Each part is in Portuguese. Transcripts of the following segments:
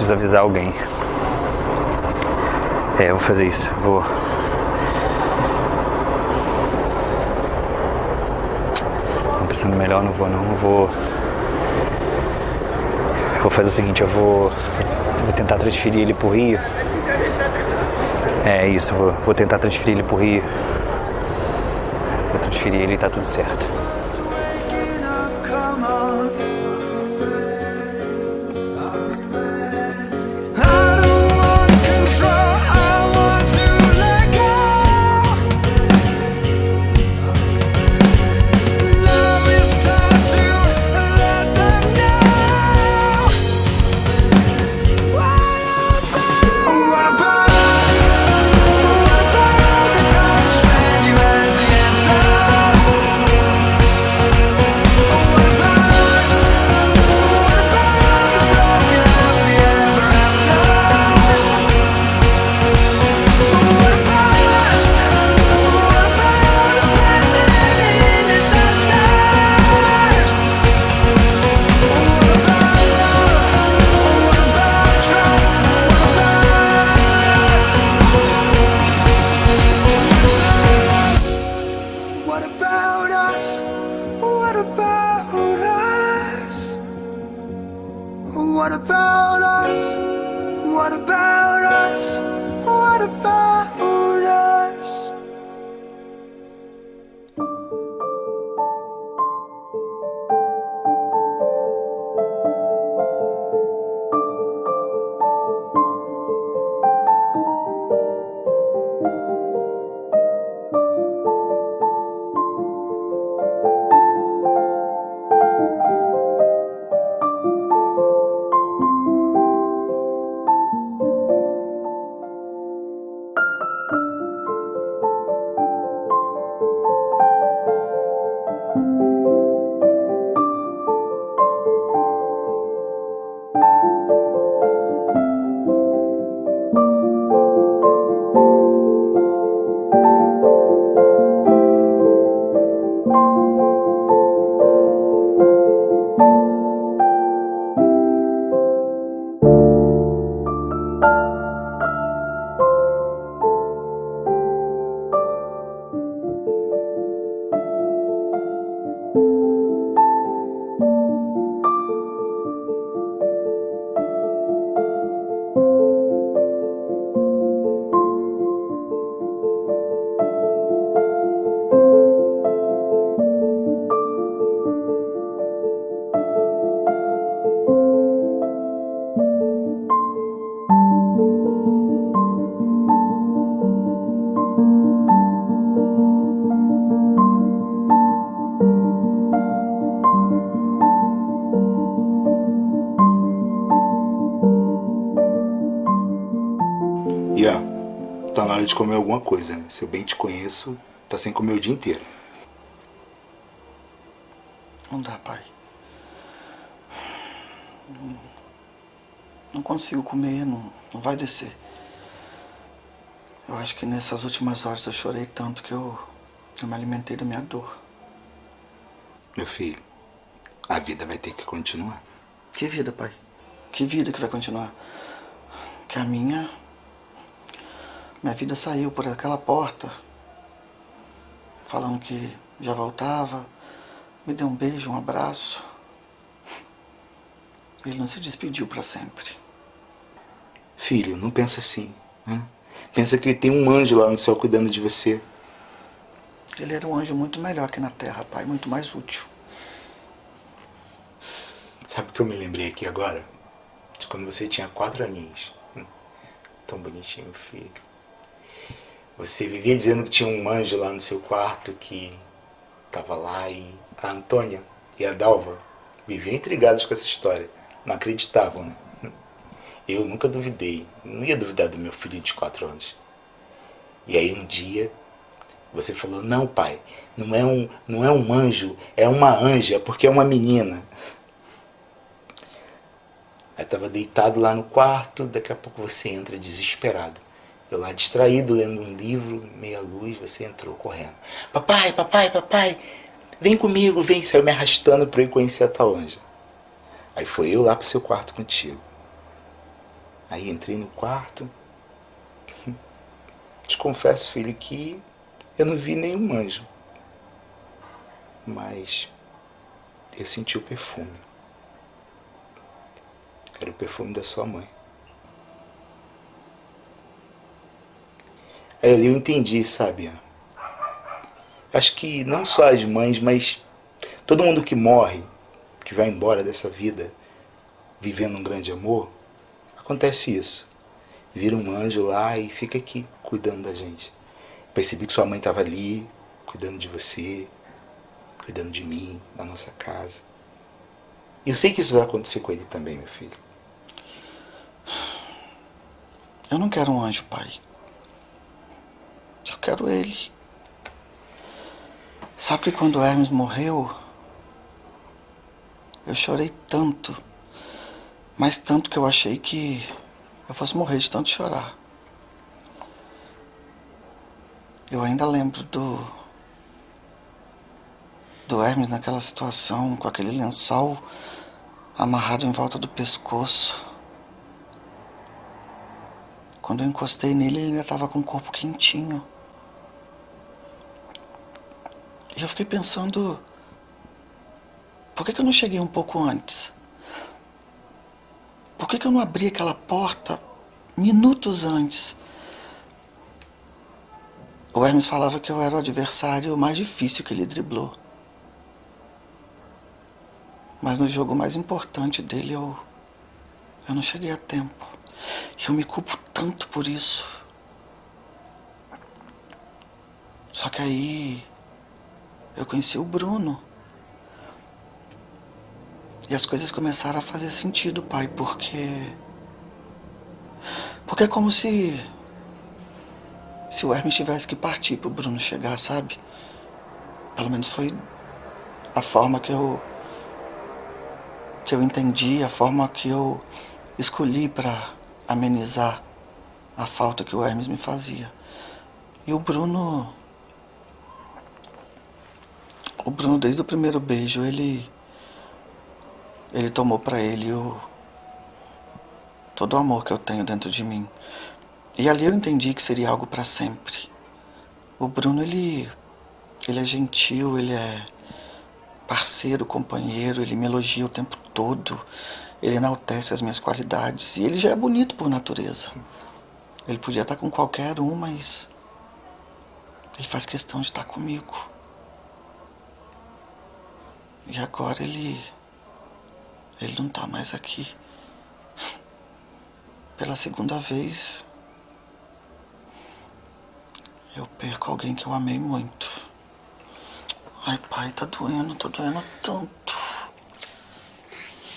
preciso avisar alguém. É, eu vou fazer isso. Vou. Tô pensando melhor, não vou não. Eu vou. Vou fazer o seguinte, eu vou. Vou tentar transferir ele pro Rio. É isso, vou, vou tentar transferir ele pro Rio. Vou transferir ele e tá tudo certo. Alguma coisa, né? Se eu bem te conheço, tá sem comer o dia inteiro. Não dá, pai. Não, não consigo comer, não, não vai descer. Eu acho que nessas últimas horas eu chorei tanto que eu, eu me alimentei da minha dor. Meu filho, a vida vai ter que continuar. Que vida, pai? Que vida que vai continuar? Que a minha. Minha vida saiu por aquela porta. Falando que já voltava. Me deu um beijo, um abraço. Ele não se despediu para sempre. Filho, não pensa assim. Né? Pensa que tem um anjo lá no céu cuidando de você. Ele era um anjo muito melhor que na terra, pai, muito mais útil. Sabe o que eu me lembrei aqui agora? De quando você tinha quatro aninhos. Hum, Tão bonitinho, filho. Você vivia dizendo que tinha um anjo lá no seu quarto que tava lá e a Antônia e a Dalva viviam intrigados com essa história. Não acreditavam, né? Eu nunca duvidei. Não ia duvidar do meu filho de quatro anos. E aí um dia você falou, não pai, não é um, não é um anjo, é uma anja, porque é uma menina. Aí estava deitado lá no quarto, daqui a pouco você entra desesperado. Eu lá distraído, lendo um livro, meia luz, você entrou correndo. Papai, papai, papai, vem comigo, vem. Saiu me arrastando para eu ir conhecer a tal anja. Aí foi eu lá pro seu quarto contigo. Aí entrei no quarto. Te confesso, filho, que eu não vi nenhum anjo. Mas eu senti o perfume. Era o perfume da sua mãe. Aí ali eu entendi, sabe? Acho que não só as mães, mas todo mundo que morre, que vai embora dessa vida, vivendo um grande amor, acontece isso. Vira um anjo lá e fica aqui cuidando da gente. Percebi que sua mãe estava ali, cuidando de você, cuidando de mim, da nossa casa. E eu sei que isso vai acontecer com ele também, meu filho. Eu não quero um anjo, pai. Só quero ele. Sabe que quando Hermes morreu, eu chorei tanto, mas tanto que eu achei que eu fosse morrer de tanto chorar. Eu ainda lembro do do Hermes naquela situação, com aquele lençol amarrado em volta do pescoço. Quando eu encostei nele, ele ainda estava com o corpo quentinho. E eu fiquei pensando, por que, que eu não cheguei um pouco antes? Por que, que eu não abri aquela porta minutos antes? O Hermes falava que eu era o adversário mais difícil que ele driblou. Mas no jogo mais importante dele eu, eu não cheguei a tempo. Eu me culpo tanto por isso. Só que aí eu conheci o Bruno. E as coisas começaram a fazer sentido, pai, porque. Porque é como se. Se o Hermes tivesse que partir pro Bruno chegar, sabe? Pelo menos foi a forma que eu. que eu entendi, a forma que eu escolhi para amenizar a falta que o Hermes me fazia. E o Bruno. O Bruno, desde o primeiro beijo, ele. Ele tomou para ele o. todo o amor que eu tenho dentro de mim. E ali eu entendi que seria algo para sempre. O Bruno, ele. Ele é gentil, ele é parceiro, companheiro, ele me elogia o tempo todo, ele enaltece as minhas qualidades e ele já é bonito por natureza. Ele podia estar com qualquer um, mas ele faz questão de estar comigo. E agora ele. Ele não está mais aqui. Pela segunda vez. Eu perco alguém que eu amei muito. Ai, pai, tá doendo, tá doendo tanto.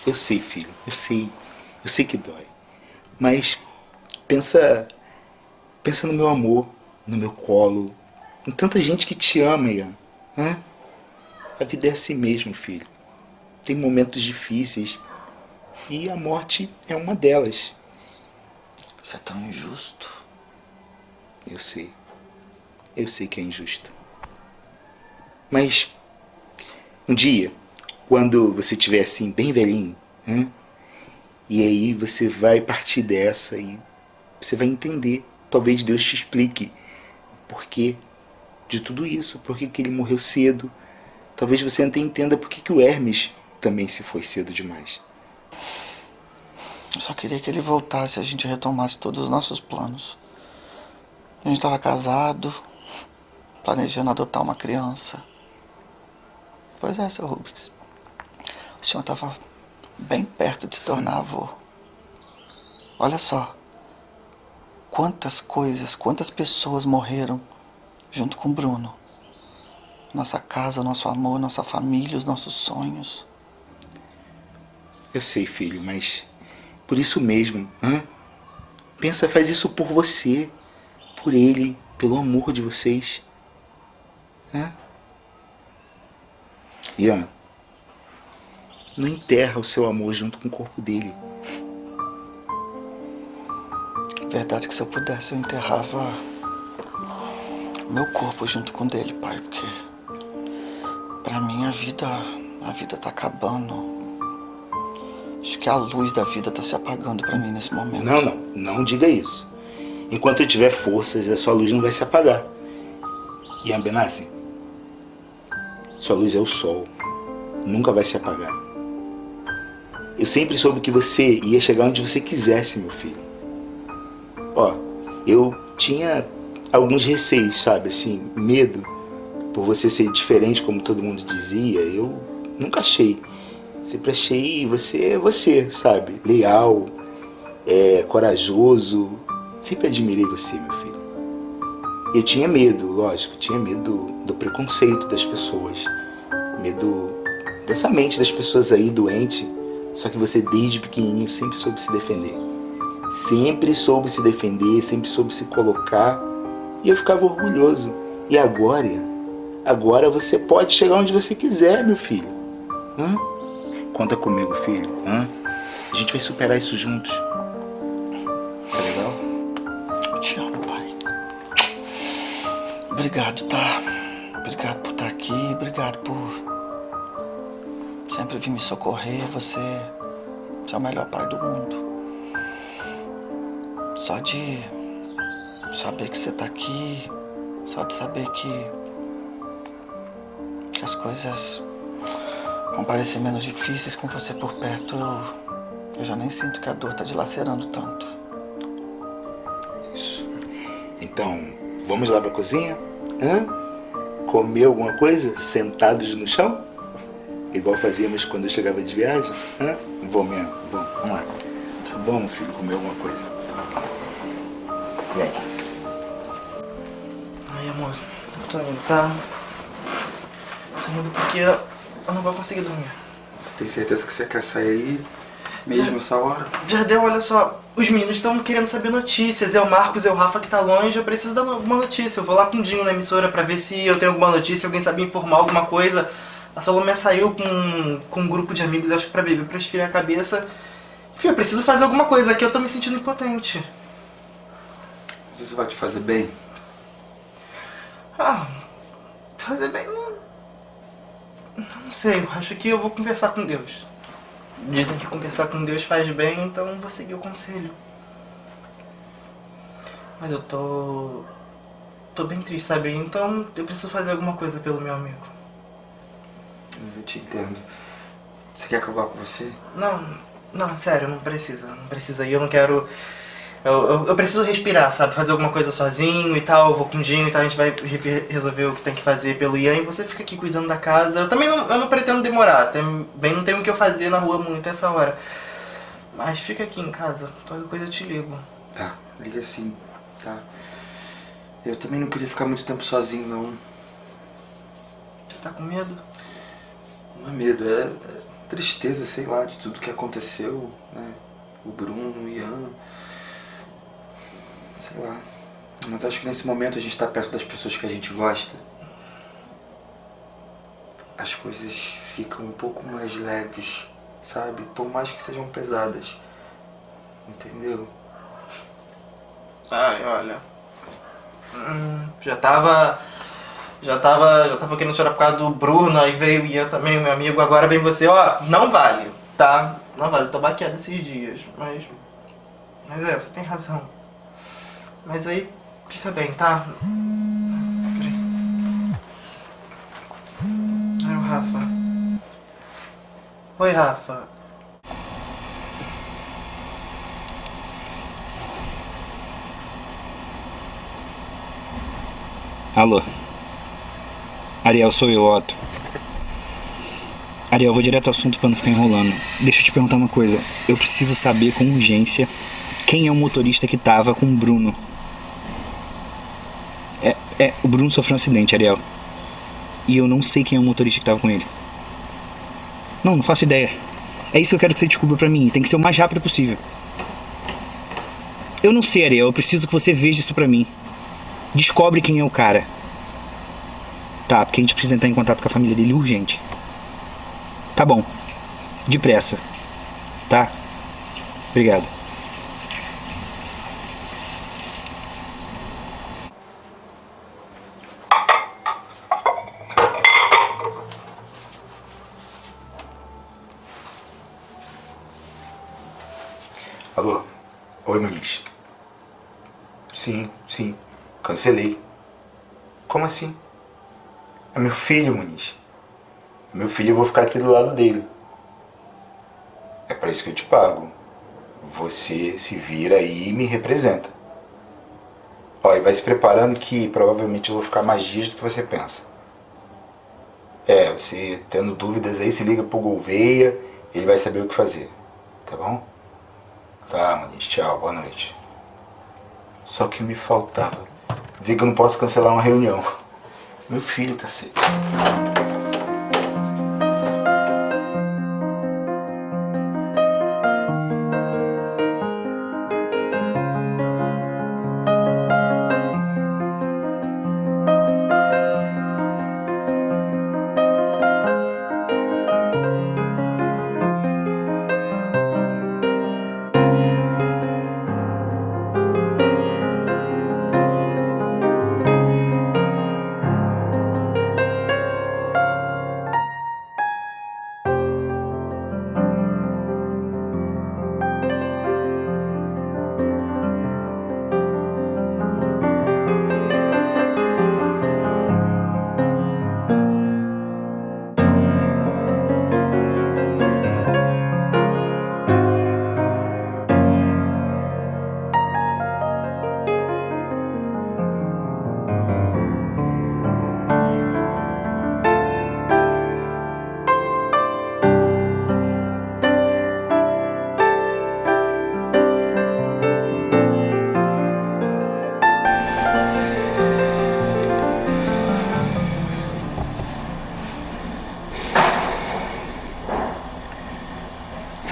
Eu sei, filho, eu sei. Eu sei que dói. Mas pensa. Pensa no meu amor, no meu colo, em tanta gente que te ama, Ian. Hã? A vida é assim mesmo, filho. Tem momentos difíceis. E a morte é uma delas. Isso é tão injusto. Eu sei. Eu sei que é injusto. Mas um dia, quando você estiver assim, bem velhinho, né? e aí você vai partir dessa e você vai entender. Talvez Deus te explique o porquê de tudo isso, por que ele morreu cedo. Talvez você até entenda por que o Hermes também se foi cedo demais. Eu só queria que ele voltasse a gente retomasse todos os nossos planos. A gente estava casado, planejando adotar uma criança. Pois é, seu Rubens. O senhor estava bem perto de se tornar avô. Olha só. Quantas coisas, quantas pessoas morreram junto com Bruno. Nossa casa, nosso amor, nossa família, os nossos sonhos. Eu sei, filho, mas por isso mesmo, hã? Pensa, faz isso por você, por ele, pelo amor de vocês. Hã? Ian, não enterra o seu amor junto com o corpo dele. Verdade que se eu pudesse eu enterrava meu corpo junto com dele, pai, porque pra mim a vida, a vida tá acabando. Acho que a luz da vida tá se apagando pra mim nesse momento. Não, não, não diga isso. Enquanto eu tiver forças, a sua luz não vai se apagar. Ian Benassi, sua luz é o sol. Nunca vai se apagar. Eu sempre soube que você ia chegar onde você quisesse, meu filho. Ó, eu tinha alguns receios, sabe? Assim, medo por você ser diferente, como todo mundo dizia. Eu nunca achei. Sempre achei você você, sabe? Leal, é, corajoso. Sempre admirei você, meu filho. Eu tinha medo, lógico, tinha medo do preconceito das pessoas, medo dessa mente das pessoas aí doente. Só que você desde pequenininho sempre soube se defender. Sempre soube se defender, sempre soube se colocar. E eu ficava orgulhoso. E agora, agora você pode chegar onde você quiser, meu filho. Hã? Conta comigo, filho. Hã? A gente vai superar isso juntos. Tá legal? Te amo, pai. Obrigado, tá? Obrigado por estar aqui, obrigado por sempre vir me socorrer. Você, você é o melhor pai do mundo. Só de saber que você tá aqui, só de saber que, que as coisas vão parecer menos difíceis com você por perto, eu, eu já nem sinto que a dor tá dilacerando tanto. Isso. Então, vamos lá pra cozinha? Hã? Comer alguma coisa sentados no chão? Igual fazíamos quando eu chegava de viagem? Hã? Vou mesmo, vamos, vamos lá. Vamos, filho, comer alguma coisa. Vem. Ai, amor, eu tô indo, tá? Tô indo porque eu não vou conseguir dormir. Você tem certeza que você quer sair mesmo essa hora? Jardel, olha só, os meninos estão querendo saber notícias. É o Marcos, é o Rafa que tá longe, eu preciso dar alguma notícia. Eu vou lá com o Dinho na emissora pra ver se eu tenho alguma notícia, alguém sabe informar alguma coisa. A Salomé saiu com, com um grupo de amigos, acho que pra beber, pra esfriar a cabeça. Enfim, eu preciso fazer alguma coisa aqui, eu tô me sentindo impotente. Mas Isso vai te fazer bem? Ah, fazer bem não. Não sei, eu acho que eu vou conversar com Deus. Dizem que conversar com Deus faz bem, então eu vou seguir o conselho. Mas eu tô. tô bem triste, sabe? Então eu preciso fazer alguma coisa pelo meu amigo. Eu te entendo. Você quer que eu vá com você? Não, não, sério, não precisa. Não precisa ir, eu não quero. Eu, eu, eu preciso respirar, sabe? Fazer alguma coisa sozinho e tal. Vou com o Dinho e tal. A gente vai re- resolver o que tem que fazer pelo Ian e você fica aqui cuidando da casa. Eu também não, eu não pretendo demorar. Também não tenho o que eu fazer na rua muito essa hora. Mas fica aqui em casa. Qualquer coisa eu te ligo. Tá, liga sim, tá? Eu também não queria ficar muito tempo sozinho, não. Você tá com medo? Não é medo, é, é tristeza, sei lá, de tudo que aconteceu, né? O Bruno, o Ian. Sei lá. Mas acho que nesse momento a gente tá perto das pessoas que a gente gosta. As coisas ficam um pouco mais leves, sabe? Por mais que sejam pesadas. Entendeu? Ai, olha. Hum, já tava. Já tava. Já tava querendo chorar por causa do Bruno, aí veio o Ian também, meu amigo, agora vem você, ó, não vale, tá? Não vale, eu tô baqueado esses dias, mas. Mas é, você tem razão. Mas aí fica bem, tá? Peraí. Ai, o Rafa. Oi, Rafa. Alô? Ariel, sou eu, Otto. Ariel, vou direto ao assunto pra não ficar enrolando. Deixa eu te perguntar uma coisa. Eu preciso saber com urgência quem é o motorista que tava com o Bruno. É, é, o Bruno sofreu um acidente, Ariel. E eu não sei quem é o motorista que tava com ele. Não, não faço ideia. É isso que eu quero que você descubra pra mim. Tem que ser o mais rápido possível. Eu não sei, Ariel. Eu preciso que você veja isso pra mim. Descobre quem é o cara. Tá, porque a gente precisa entrar em contato com a família dele urgente. Tá bom. Depressa. Tá? Obrigado. Oi, Muniz. Sim, sim. Cancelei. Como assim? É meu filho, Muniz. Meu filho, eu vou ficar aqui do lado dele. É para isso que eu te pago. Você se vira aí e me representa. Ó, e vai se preparando que provavelmente eu vou ficar mais dias do que você pensa. É, você tendo dúvidas aí, se liga pro Gouveia, ele vai saber o que fazer. Tá bom? Tá, Muniz, tchau, boa noite. Só que me faltava. Dizer que eu não posso cancelar uma reunião. Meu filho, cacete.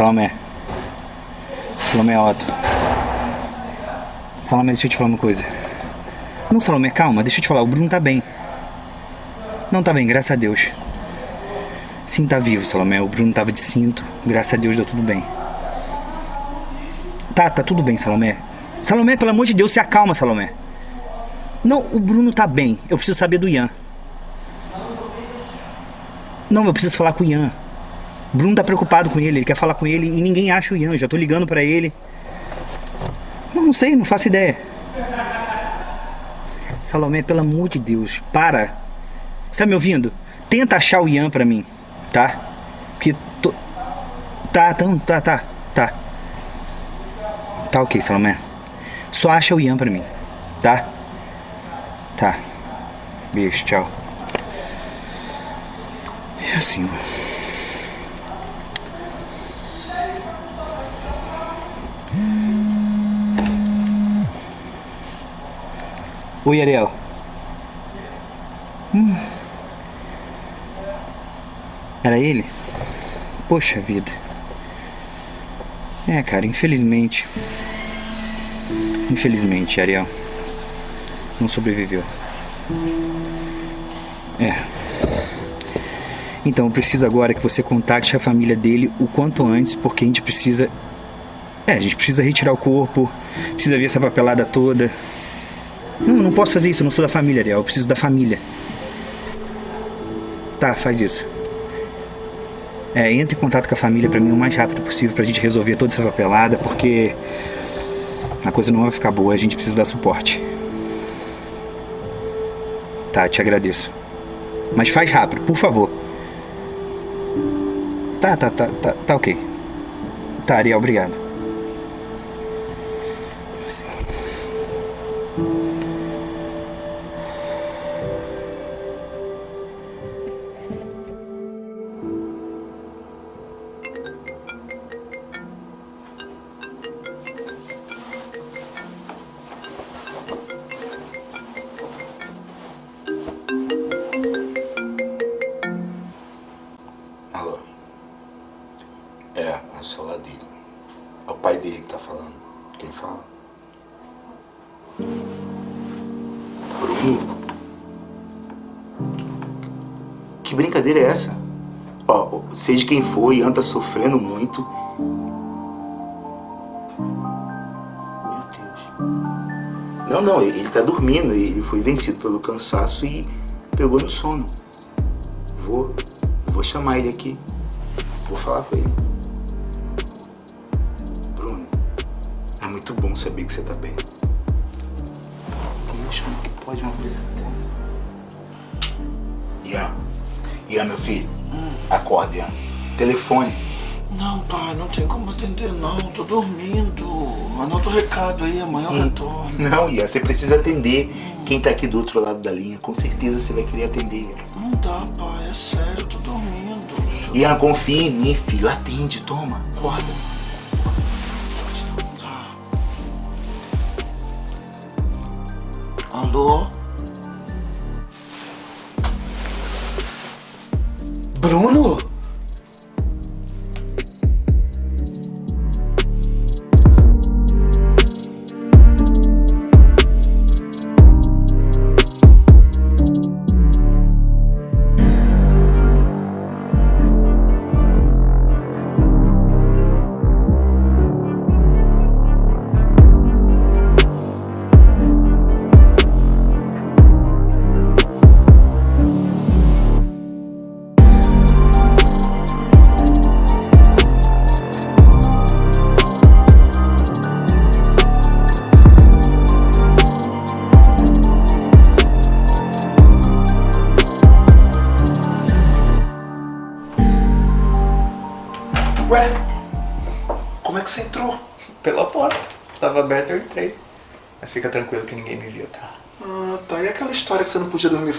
Salomé. Salomé Otto. Salomé, deixa eu te falar uma coisa. Não, Salomé, calma, deixa eu te falar. O Bruno tá bem. Não tá bem, graças a Deus. Sim, tá vivo, Salomé. O Bruno tava de cinto. Graças a Deus deu tudo bem. Tá, tá tudo bem, Salomé. Salomé, pelo amor de Deus, se acalma, Salomé. Não, o Bruno tá bem. Eu preciso saber do Ian. Não, eu preciso falar com o Ian. Bruno tá preocupado com ele, ele quer falar com ele e ninguém acha o Ian. Já tô ligando pra ele. Não, não sei, não faço ideia. Salomé, pelo amor de Deus, para. Você tá me ouvindo? Tenta achar o Ian pra mim, tá? Porque tô... Tá, tá, tá, tá, tá. Tá ok, Salomé. Só acha o Ian pra mim, tá? Tá. Beijo, tchau. É assim, mano. Oi, Ariel. Hum. Era ele? Poxa vida. É, cara, infelizmente. Infelizmente, Ariel. Não sobreviveu. É. Então, eu preciso agora que você contacte a família dele o quanto antes, porque a gente precisa. É, a gente precisa retirar o corpo, precisa ver essa papelada toda. Não, não posso fazer isso, eu não sou da família, Ariel. Eu preciso da família. Tá, faz isso. É, entre em contato com a família pra mim o mais rápido possível pra gente resolver toda essa papelada, porque a coisa não vai ficar boa, a gente precisa dar suporte. Tá, te agradeço. Mas faz rápido, por favor. Tá, tá, tá, tá, tá ok. Tá, Ariel, obrigado. Ó, seja quem for, Ian tá sofrendo muito. Meu Deus. Não, não, ele tá dormindo. Ele foi vencido pelo cansaço e pegou no sono. Vou, vou chamar ele aqui. Vou falar com ele. Bruno, é muito bom saber que você tá bem. Deus, como que pode uma coisa dessa? Ian, Ian, meu filho, acorda, Ian. Telefone. Não, pai, não tem como atender não, tô dormindo. Anota o recado aí, amanhã eu retorno. Não, Ian, você precisa atender quem tá aqui do outro lado da linha. Com certeza você vai querer atender. Não dá, pai, é sério, tô dormindo. Ian, confia em mim, filho. Atende, toma. Acorda. Bruno?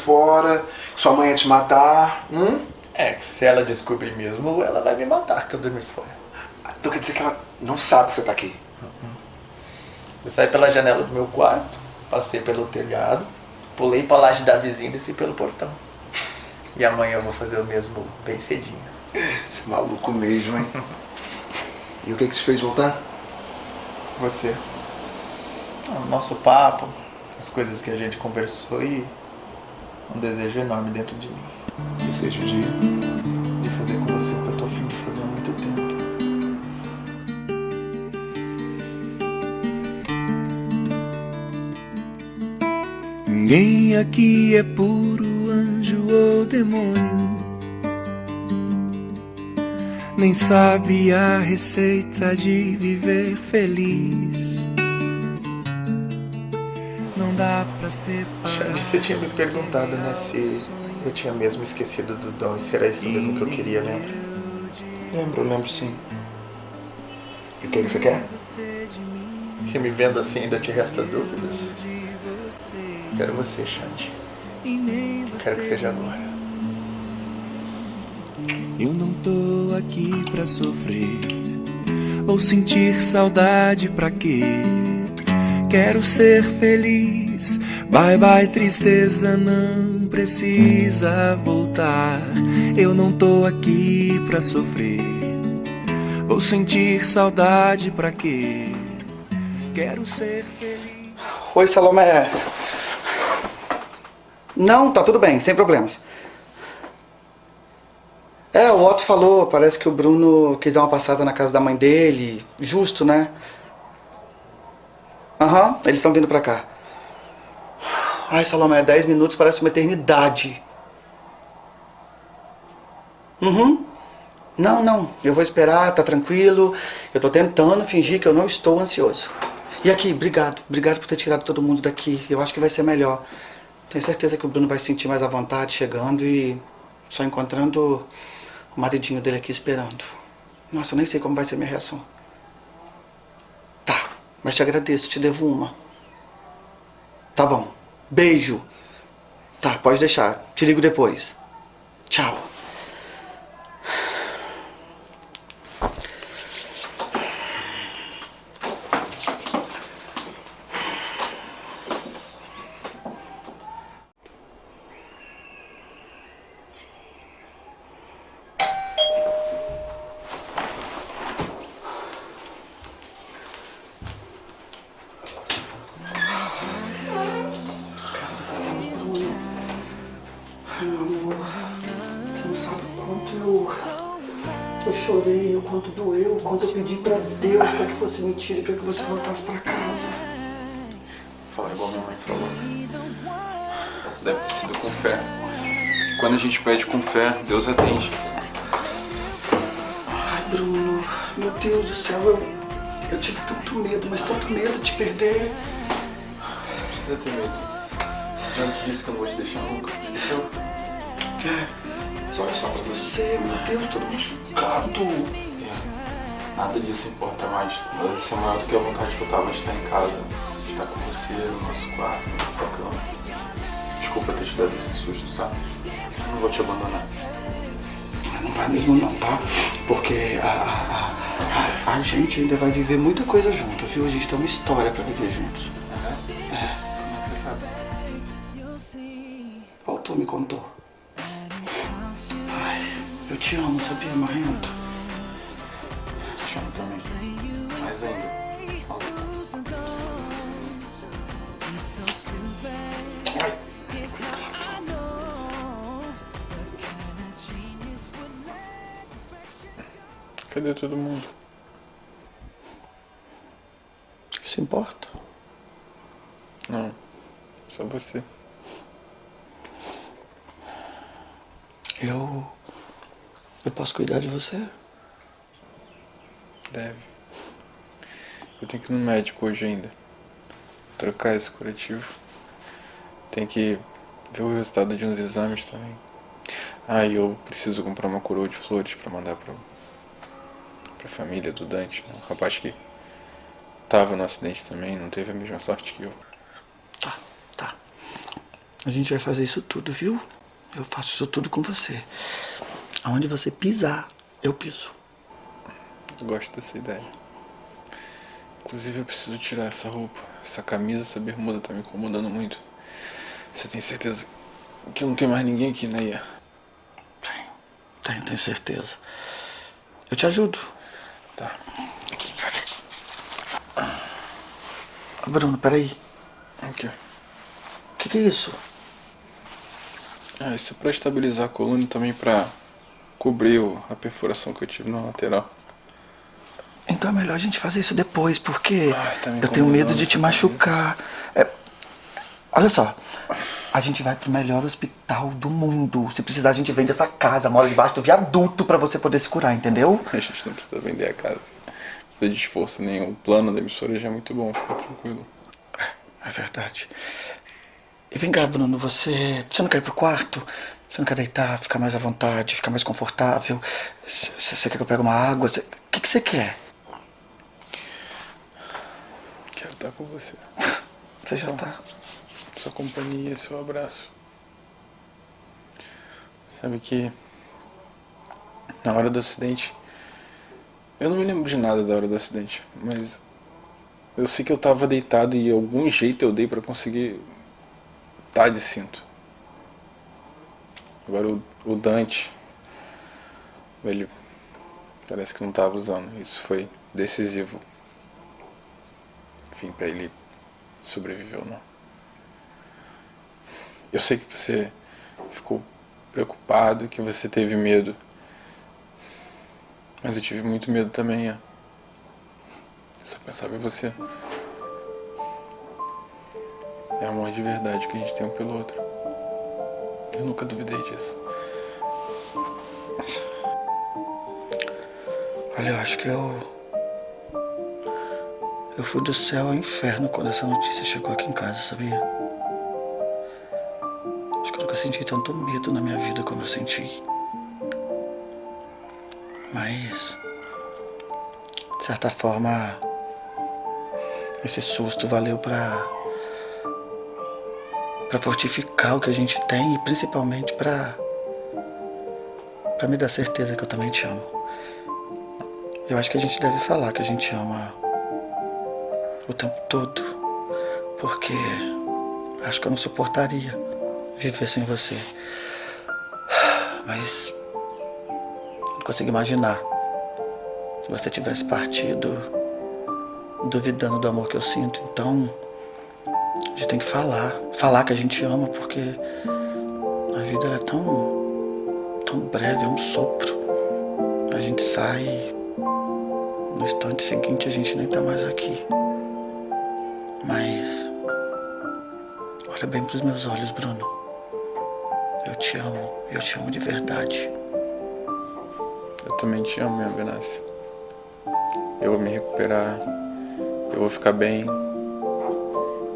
Fora, que sua mãe ia te matar? Hum? É, que se ela descobrir mesmo, ela vai me matar que eu dormi fora. Então quer dizer que ela não sabe que você tá aqui? Eu saí pela janela do meu quarto, passei pelo telhado, pulei pra laje da vizinha e desci pelo portão. E amanhã eu vou fazer o mesmo bem cedinho. Você é maluco mesmo, hein? e o que que te fez voltar? Você. Ah, O nosso papo, as coisas que a gente conversou e um desejo enorme dentro de mim. Desejo de... De fazer com você o que eu tô afim de fazer há muito tempo. Ninguém aqui é puro anjo ou demônio. Nem sabe a receita de viver feliz. Você tinha me perguntado, né, se eu tinha mesmo esquecido do dom e se era isso mesmo que eu queria, lembra? Lembro, lembro sim. E o que que você quer? E me vendo assim ainda te resta dúvidas? Quero você, Xande. Quero que seja agora. Eu não tô aqui pra sofrer ou sentir saudade pra quê? Quero ser feliz. Bye bye tristeza, não precisa voltar. Eu não tô aqui pra sofrer. Vou sentir saudade pra quê? Quero ser feliz. Oi, Salomé. Não, tá tudo bem, sem problemas. É, o Otto falou, parece que o Bruno quis dar uma passada na casa da mãe dele. Justo, né? Aham, eles estão vindo pra cá. Ai, Salomé, 10 minutos parece uma eternidade. Uhum. Não, não, eu vou esperar, tá tranquilo. Eu tô tentando fingir que eu não estou ansioso. E aqui, obrigado. Obrigado por ter tirado todo mundo daqui. Eu acho que vai ser melhor. Tenho certeza que o Bruno vai se sentir mais à vontade chegando e só encontrando o maridinho dele aqui esperando. Nossa, eu nem sei como vai ser minha reação. Tá, mas te agradeço, te devo uma. Tá bom. Beijo. Tá, pode deixar. Te ligo depois. Tchau. Chorei, o quanto doeu, o quanto eu pedi pra Deus pra que fosse mentira e pra que você voltasse pra casa. Fala igual minha mãe falou. Deve ter sido com fé. Quando a gente pede com fé, Deus atende. Ai, Bruno, meu Deus do céu, eu, Eu tive tanto medo, mas tanto medo de perder. Não precisa ter medo. Já não te disse que eu não vou te deixar nunca. Entendeu? É, mas olha só pra você, meu Deus, todo machucado. É, Nada disso importa mais. Mas isso é maior do que a vontade que eu tava de estar em casa. De estar com você, no nosso quarto, na nossa cama. Desculpa ter te dado esse susto, tá? Eu não vou te abandonar. Não vai mesmo não, tá? Porque a, a, a, a gente ainda vai viver muita coisa junto, viu? A gente tem uma história pra viver juntos. Como é que você sabe? O autor me contou. Te amo, sabia, Marrento? Te amo também. Mais ainda. Cadê todo mundo? Isso importa? Não. Só você. Eu. Eu posso cuidar de você? Deve. Eu tenho que ir no médico hoje ainda. Trocar esse curativo. Tem que ver o resultado de uns exames também. Ah, e eu preciso comprar uma coroa de flores pra mandar pro, pra família do Dante. né? Um rapaz que tava no acidente também, não teve a mesma sorte que eu. Tá, tá. A gente vai fazer isso tudo, viu? Eu faço isso tudo com você. Aonde você pisar, eu piso. Eu gosto dessa ideia. Inclusive eu preciso tirar essa roupa. Essa camisa, essa bermuda tá me incomodando muito. Você tem certeza que não tem mais ninguém aqui, né, Ia? Tenho, tenho, tenho certeza. Eu te ajudo. Tá. Bruno, peraí. O que, que é isso? Ah, isso é pra estabilizar a coluna e também pra cobrir o- a perfuração que eu tive na lateral. Então é melhor a gente fazer isso depois, porque Ai, tá eu tenho medo de te machucar. É, olha só, a gente vai pro melhor hospital do mundo. Se precisar, a gente vende essa casa, mora debaixo do viaduto pra você poder se curar, entendeu? A gente não precisa vender a casa. Não precisa de esforço nenhum. O plano da emissora já é muito bom, fica tranquilo. É verdade. E vem cá, Bruno, você. Você não quer ir pro quarto? Você não quer deitar, ficar mais à vontade, ficar mais confortável? Você quer que eu pegue uma água? O que, que você quer? Quero estar com você. Você já tá. Sua companhia, seu abraço. Sabe que na hora do acidente, eu não me lembro de nada da hora do acidente, mas eu sei que eu tava deitado e algum jeito eu dei pra conseguir estar de cinto. Agora o, o Dante, ele parece que não tava usando. Isso foi decisivo. Enfim, pra ele sobreviver ou não. Eu sei que você ficou preocupado, que você teve medo. Mas eu tive muito medo também, é. Só pensava em você. É amor de verdade que a gente tem um pelo outro. Eu nunca duvidei disso. Olha, eu acho que eu. Eu fui do céu ao inferno quando essa notícia chegou aqui em casa, sabia? Acho que eu nunca senti tanto medo na minha vida como eu senti. Mas. De certa forma. Esse susto valeu pra. Pra fortificar o que a gente tem e principalmente pra. pra me dar certeza que eu também te amo. Eu acho que a gente deve falar que a gente ama o tempo todo. Porque acho que eu não suportaria viver sem você. Mas não consigo imaginar se você tivesse partido duvidando do amor que eu sinto. Então gente tem que falar. Falar que a gente ama, porque a vida é tão, tão breve, é um sopro. A gente sai no instante seguinte a gente nem tá mais aqui. Mas olha bem pros meus olhos, Bruno. Eu te amo, eu te amo de verdade. Eu também te amo, minha Benácia. Eu vou me recuperar. Eu vou ficar bem.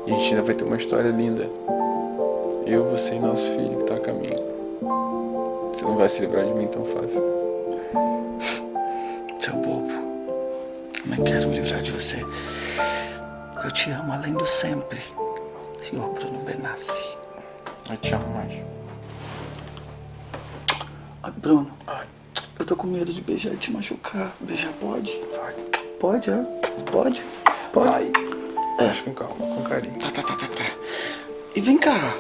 E a gente ainda vai ter uma história linda. Eu, você e nosso filho que tá a caminho. Você não vai se livrar de mim tão fácil. Seu bobo. Eu nem quero me livrar de você. Eu te amo além do sempre. Senhor Bruno Benassi. Eu te amo mais. Ai, Bruno. Eu tô com medo de beijar e te machucar. Beijar pode? Pode, é? Pode? Pode? Ai. Mas com calma, com carinho. Tá, tá, tá, tá, tá. E vem cá.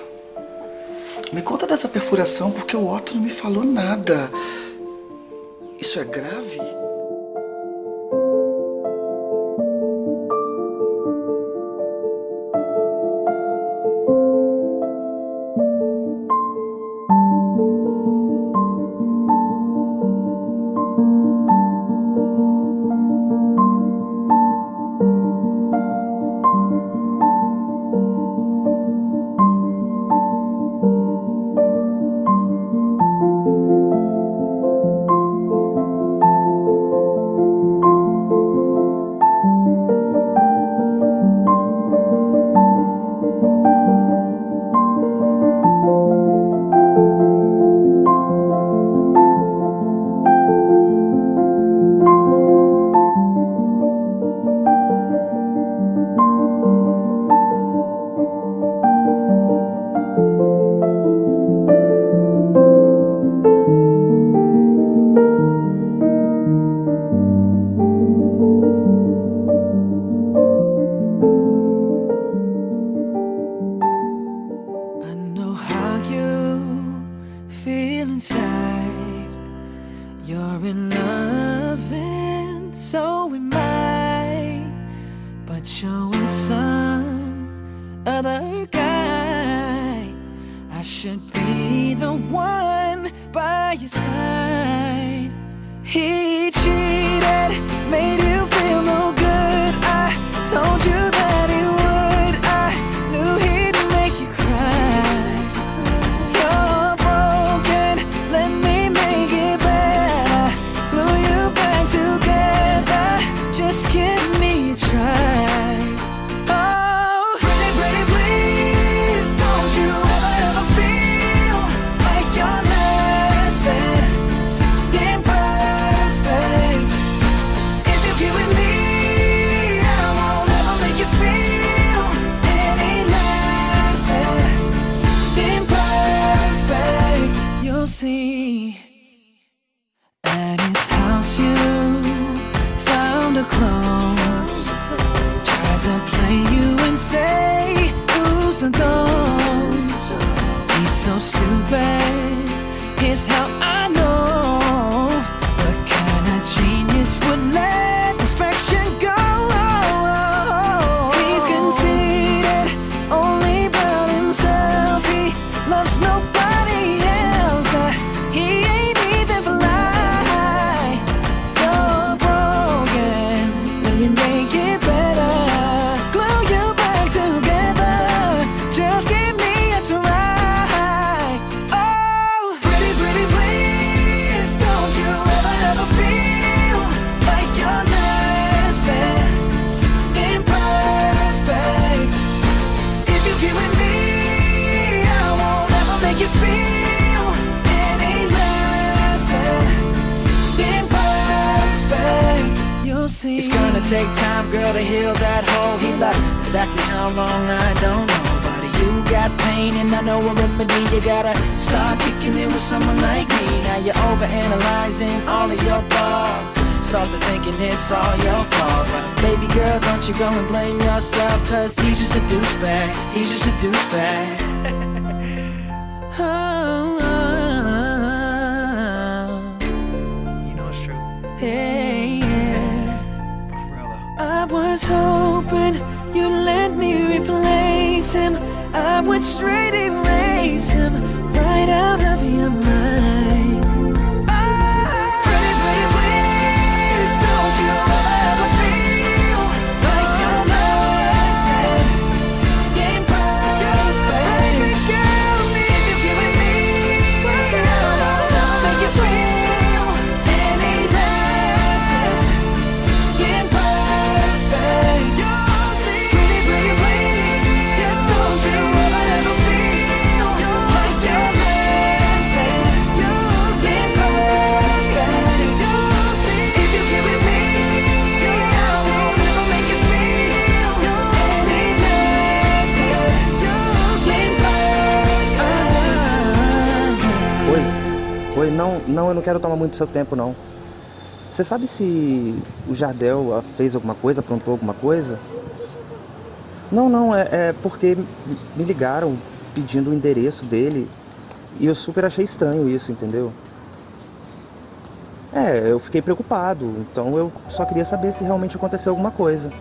Me conta dessa perfuração porque o Otto não me falou nada. Isso é grave? Take time, girl, to heal that hole. He left exactly how long I don't know. But you got pain, and I know a remedy. You gotta start kicking it with someone like me. Now you're overanalyzing all of your thoughts. Start to thinking it's all your fault. But baby girl, don't you go and blame yourself. Cause he's just a douchebag. He's just a douchebag. oh, was hoping you'd let me replace him. I would straight erase him right out of your mind. Não, eu não quero tomar muito seu tempo, não. Você sabe se o Jardel ah, fez alguma coisa, aprontou alguma coisa? Não, não, é, é porque me ligaram pedindo o endereço dele e eu super achei estranho isso, entendeu? É, eu fiquei preocupado, então eu só queria saber se realmente aconteceu alguma coisa.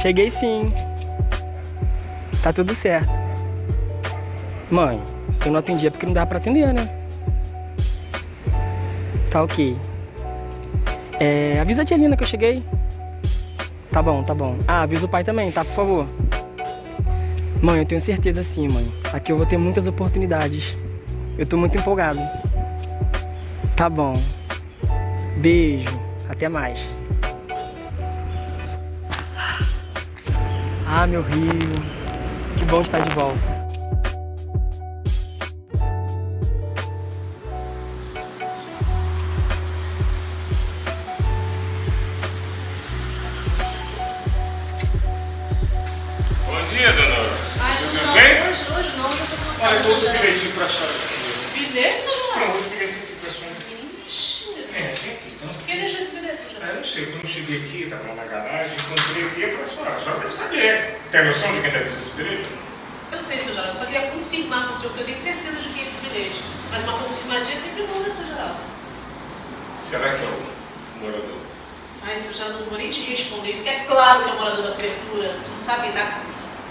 Cheguei sim. Tá tudo certo. Mãe, se eu não atendi é porque não dá pra atender, né? Tá ok. É, avisa a tia Lina que eu cheguei. Tá bom, tá bom. Ah, avisa o pai também, tá? Por favor. Mãe, eu tenho certeza sim, mãe. Aqui eu vou ter muitas oportunidades. Eu tô muito empolgado. Tá bom. Beijo. Até mais. Ah, meu Rio. Que bom estar de volta. Mas uma confirmadinha é sempre bom, né, seu Geraldo? Será que é o morador? Ai, seu Geraldo, não vou nem te responder isso, que é claro que é o morador da cobertura. Você não sabe dar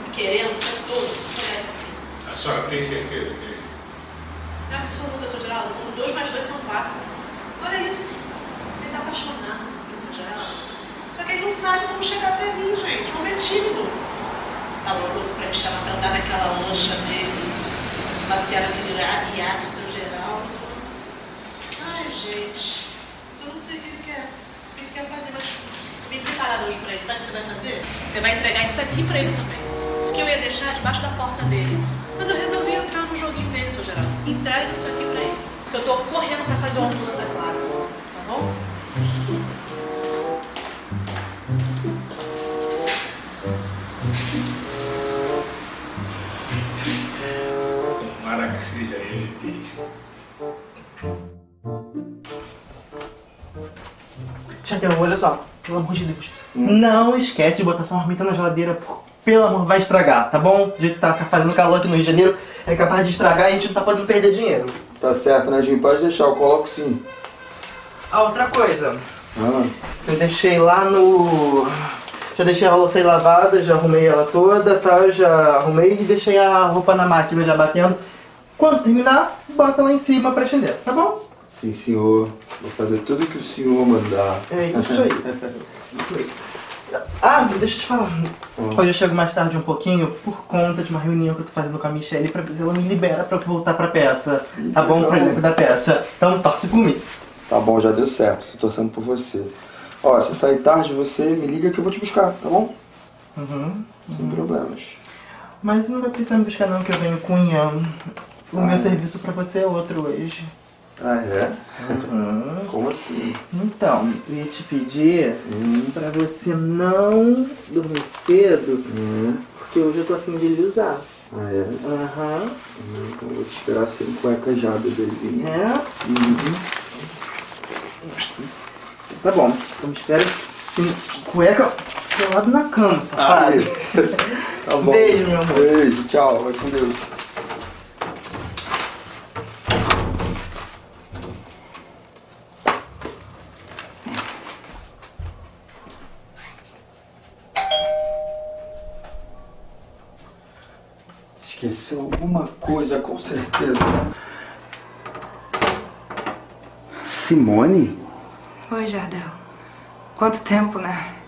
me querendo o tempo todo. Isso aqui. A senhora tem certeza que É absoluta, seu Geraldo. Como dois mais dois são quatro. Olha isso. Ele tá apaixonado por seu Geraldo. Só que ele não sabe como chegar até mim, gente. Como é tímido. Tá louco pra me chamar pra andar naquela lancha dele. Passear naquele ia- iate. Mas eu não sei o que ele quer. O que ele quer fazer, mas tô bem preparada hoje pra ele. Sabe o que você vai fazer? Você vai entregar isso aqui pra ele também. Porque eu ia deixar debaixo da porta dele. Mas eu resolvi entrar no joguinho dele, seu Geraldo. Entrega isso aqui pra ele. Porque eu tô correndo pra fazer o almoço da Clara. Tá bom? Olha só, pelo amor de Deus. Não esquece de botar essa marmita na geladeira, por- pelo amor, vai estragar, tá bom? Do jeito que tá fazendo calor aqui no Rio de Janeiro, é capaz de estragar e a gente não tá podendo perder dinheiro. Tá certo, né, Jim? Pode deixar, eu coloco sim. Ah, outra coisa. Ah, Eu deixei lá no. Já deixei a louça aí lavada, já arrumei ela toda, tá? Já arrumei e deixei a roupa na máquina já batendo. Quando terminar, bota lá em cima pra estender, tá bom? Sim, senhor. Vou fazer tudo que o senhor mandar. É isso aí. Isso aí. Ah, deixa eu te falar. Hoje eu chego mais tarde um pouquinho por conta de uma reunião que eu tô fazendo com a Michelle pra ver se ela me libera pra eu voltar pra peça. Tá bom? Pro elenco da peça. Então torce por mim. Tá bom, já deu certo. Tô torcendo por você. Ó, se sair tarde, você me liga que eu vou te buscar, tá bom? Uhum. Sem problemas. Mas não vai precisar me buscar não, que eu venho com o Ian. O Ah. meu serviço pra você é outro hoje. Ah, é? Uhum. Como assim? Então, eu ia te pedir pra você não dormir cedo, Hum. porque hoje eu tô afim de lhe usar. Ah, é? Aham. Hum, Então eu vou te esperar sem cueca já, bebezinho. É? Uhum. Tá bom. Então me espera sem cueca pelado na cama, safado. Tá bom. Beijo, meu amor. Beijo, tchau. Vai com Deus. Esqueceu alguma coisa, com certeza. Simone? Oi, Jardel. Quanto tempo, né?